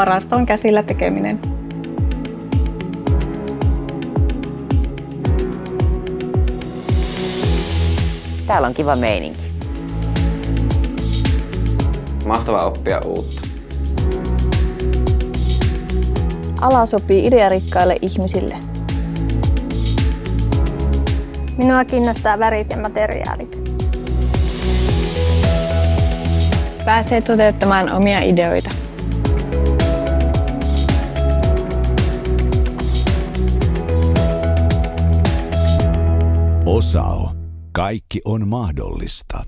parasta on käsillä tekeminen. Täällä on kiva meininki. Mahtavaa oppia uutta. Ala sopii idearikkaille ihmisille. Minua kiinnostaa värit ja materiaalit. Pääsee toteuttamaan omia ideoita. Osao. Kaikki on mahdollista.